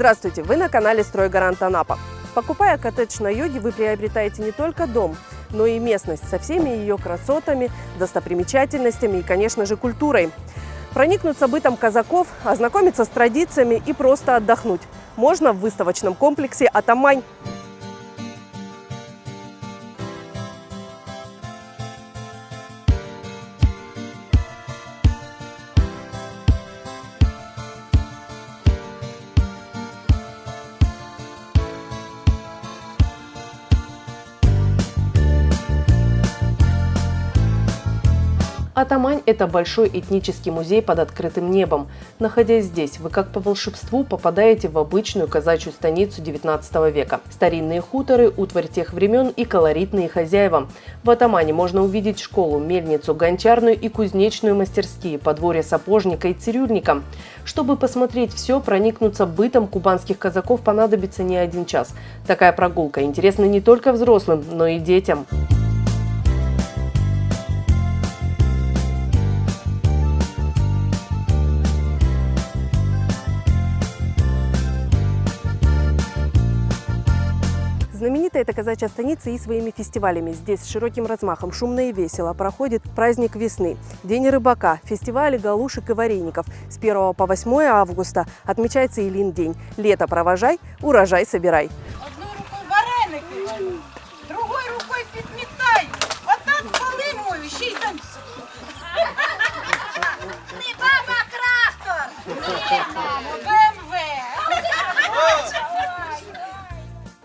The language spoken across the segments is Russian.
Здравствуйте! Вы на канале «Стройгарант Анапа». Покупая коттедж на йоге, вы приобретаете не только дом, но и местность со всеми ее красотами, достопримечательностями и, конечно же, культурой. Проникнуться бытом казаков, ознакомиться с традициями и просто отдохнуть можно в выставочном комплексе «Атамань». Атамань – это большой этнический музей под открытым небом. Находясь здесь, вы как по волшебству попадаете в обычную казачью станицу 19 века. Старинные хуторы, утварь тех времен и колоритные хозяева. В Атамане можно увидеть школу, мельницу, гончарную и кузнечную мастерские, подворье сапожника и цирюльника. Чтобы посмотреть все, проникнуться бытом кубанских казаков понадобится не один час. Такая прогулка интересна не только взрослым, но и детям. Знаменита эта казачья станица и своими фестивалями. Здесь с широким размахом, шумно и весело проходит праздник весны, День рыбака, фестивали галушек и вареников. С 1 по 8 августа отмечается Илин день. Лето провожай, урожай собирай. Одной рукой вареники варю, другой так поли мою, ще й танцюю.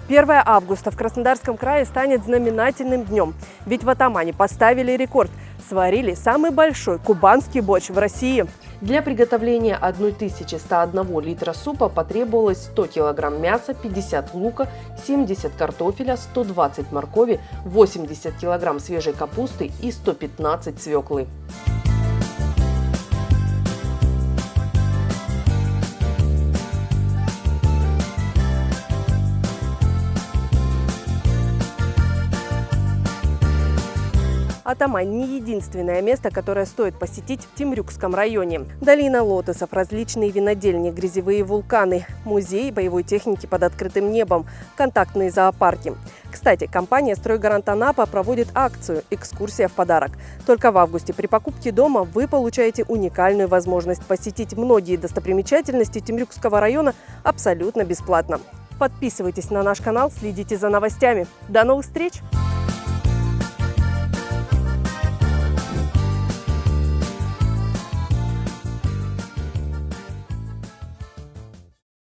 1 августа в Краснодарском крае станет знаменательным днем. Ведь в Атамане поставили рекорд. Сварили самый большой кубанский борщ в России. Для приготовления 1101 литра супа потребовалось 100 килограмм мяса, 50 лука, 70 картофеля, 120 моркови, 80 килограмм свежей капусты и 115 свеклы. Атамань – не единственное место, которое стоит посетить в Темрюкском районе. Долина лотосов, различные винодельни, грязевые вулканы, музей боевой техники под открытым небом, контактные зоопарки. Кстати, компания «Стройгарант Анапа» проводит акцию «Экскурсия в подарок». Только в августе при покупке дома вы получаете уникальную возможность посетить многие достопримечательности Темрюкского района абсолютно бесплатно. Подписывайтесь на наш канал, следите за новостями. До новых встреч!